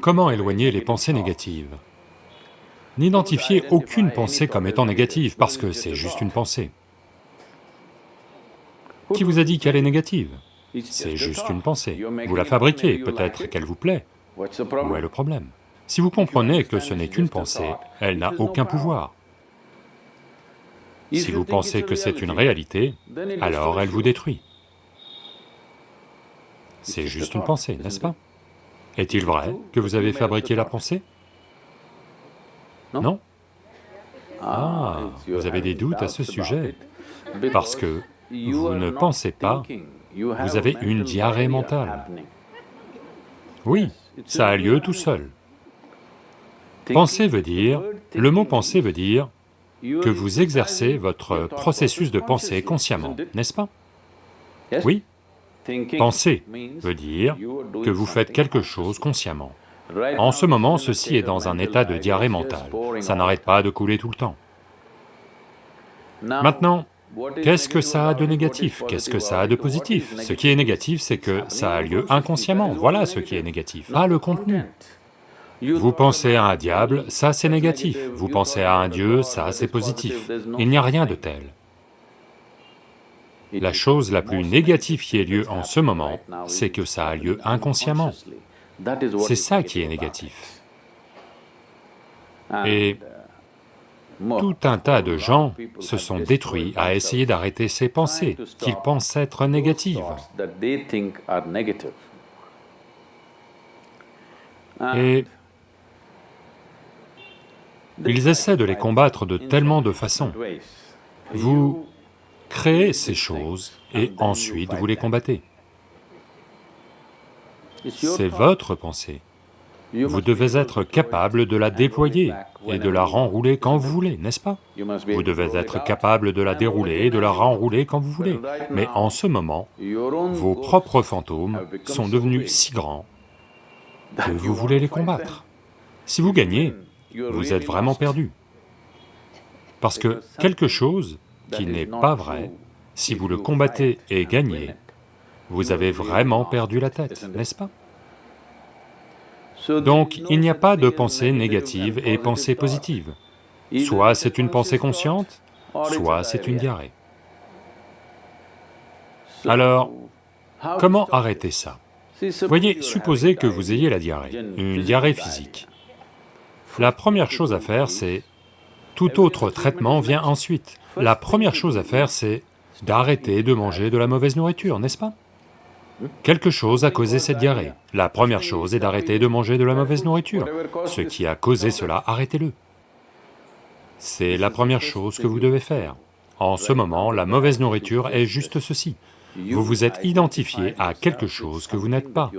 Comment éloigner les pensées négatives? N'identifiez aucune pensée comme étant négative, parce que c'est juste une pensée. Qui vous a dit qu'elle est négative? C'est juste une pensée. Vous la fabriquez, peut-être qu'elle vous plaît. Où est le problème? Si vous comprenez que ce n'est qu'une pensée, elle n'a aucun pouvoir. Si vous pensez que c'est une réalité, alors elle vous détruit. C'est juste une pensée, n'est-ce pas? Est-il vrai que vous avez fabriqué la pensée? Non? Ah, vous avez des doutes à ce sujet, parce que vous ne pensez pas, vous avez une diarrhée mentale. Oui, ça a lieu tout seul. Penser veut dire, le mot penser veut dire que vous exercez votre processus de pensée consciemment, n'est-ce pas? Oui. Penser veut dire que vous faites quelque chose consciemment. En ce moment, ceci est dans un état de diarrhée mentale, ça n'arrête pas de couler tout le temps. Maintenant, qu'est-ce que ça a de négatif? Qu'est-ce que ça a de positif? Ce qui est négatif, c'est que ça a lieu inconsciemment, voilà ce qui est négatif, pas le contenu. Vous pensez à un diable, ça c'est négatif, vous pensez à un dieu, ça c'est positif, il n'y a rien de tel. La chose la plus négative qui ait lieu en ce moment, c'est que ça a lieu inconsciemment. C'est ça qui est négatif. Et tout un tas de gens se sont détruits à essayer d'arrêter ces pensées qu'ils pensent être négatives. Et ils essaient de les combattre de tellement de façons. Créez ces choses et ensuite vous les combattez. C'est votre pensée. Vous devez être capable de la déployer et de la renrouler quand vous voulez, n'est-ce pas? Vous devez être capable de la dérouler et de la renrouler quand vous voulez. Mais en ce moment, vos propres fantômes sont devenus si grands que vous voulez les combattre. Si vous gagnez, vous êtes vraiment perdu. Parce que quelque chose qui n'est pas vrai, si vous le combattez et gagnez, vous avez vraiment perdu la tête, n'est-ce pas? Donc il n'y a pas de pensée négative et pensée positive. Soit c'est une pensée consciente, soit c'est une diarrhée. Alors, comment arrêter ça? Voyez, supposez que vous ayez la diarrhée, une diarrhée. physique. La première chose à faire, c'est... Tout autre traitement vient ensuite. La première chose à faire, c'est d'arrêter de manger de la mauvaise nourriture, n'est-ce pas? Quelque chose a causé cette diarrhée. La première chose est d'arrêter de manger de la mauvaise nourriture. Ce qui a causé cela, arrêtez-le. C'est la première chose que vous devez faire. En ce moment, la mauvaise nourriture est juste ceci. Vous vous êtes identifié à quelque chose que vous n'êtes pas.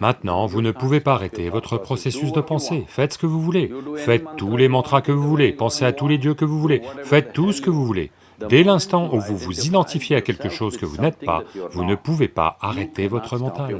Maintenant, vous ne pouvez pas arrêter votre processus de pensée, faites ce que vous voulez, faites tous les mantras que vous voulez, pensez à tous les dieux que vous voulez, faites tout ce que vous voulez. Dès l'instant où vous vous identifiez à quelque chose que vous n'êtes pas, vous ne pouvez pas arrêter votre mental.